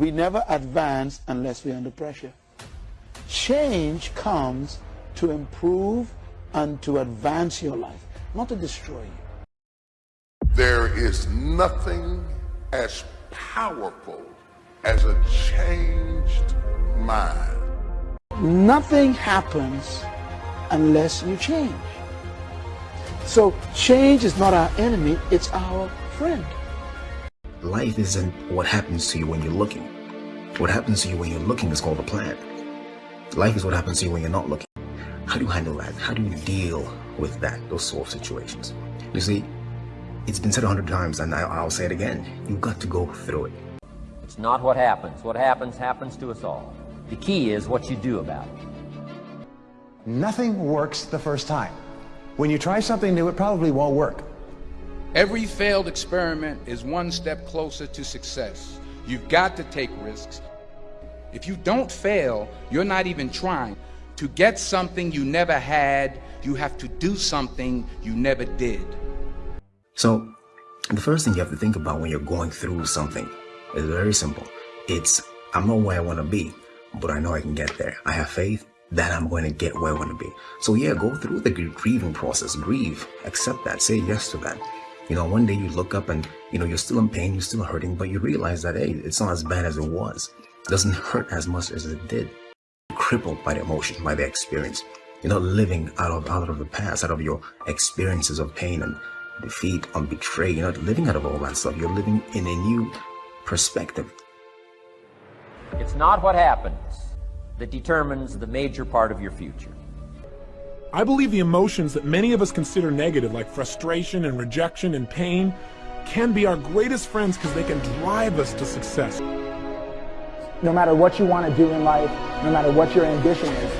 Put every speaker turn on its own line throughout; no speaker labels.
We never advance unless we're under pressure. Change comes to improve and to advance your life, not to destroy you.
There is nothing as powerful as a changed mind.
Nothing happens unless you change. So change is not our enemy, it's our friend.
Life isn't what happens to you when you're looking. What happens to you when you're looking is called a plan. Life is what happens to you when you're not looking. How do you handle that? How do you deal with that, those sort of situations? You see, it's been said a hundred times and I, will say it again. You've got to go through it.
It's not what happens. What happens, happens to us all. The key is what you do about it.
Nothing works the first time. When you try something new, it probably won't work.
Every failed experiment is one step closer to success. You've got to take risks. If you don't fail, you're not even trying. To get something you never had, you have to do something you never did.
So, the first thing you have to think about when you're going through something is very simple. It's, I'm not where I want to be, but I know I can get there. I have faith that I'm going to get where I want to be. So yeah, go through the grieving process, grieve, accept that, say yes to that. You know, one day you look up and, you know, you're still in pain, you're still hurting, but you realize that, hey, it's not as bad as it was. It doesn't hurt as much as it did. You're crippled by the emotion, by the experience. You're not living out of out of the past, out of your experiences of pain and defeat and betrayal. You're not living out of all that stuff. You're living in a new perspective.
It's not what happens that determines the major part of your future.
I believe the emotions that many of us consider negative, like frustration and rejection and pain, can be our greatest friends because they can drive us to success.
No matter what you want to do in life, no matter what your ambition is,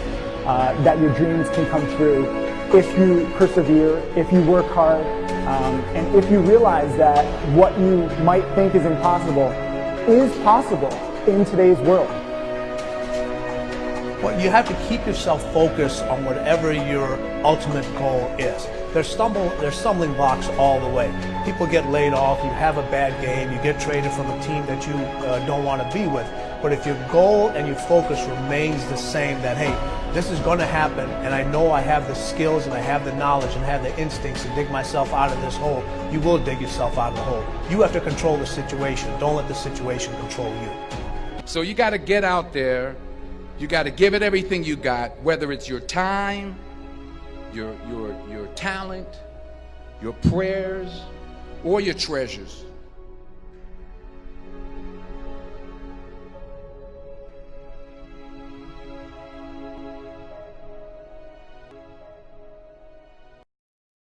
uh, that your dreams can come true if you persevere, if you work hard, um, and if you realize that what you might think is impossible is possible in today's world.
Well, you have to keep yourself focused on whatever your ultimate goal is. There's stumble, there's stumbling blocks all the way. People get laid off, you have a bad game, you get traded from a team that you uh, don't want to be with. But if your goal and your focus remains the same, that hey, this is going to happen, and I know I have the skills and I have the knowledge and I have the instincts to dig myself out of this hole, you will dig yourself out of the hole. You have to control the situation. Don't let the situation control you.
So you got to get out there you got to give it everything you got, whether it's your time, your, your, your talent, your prayers, or your treasures.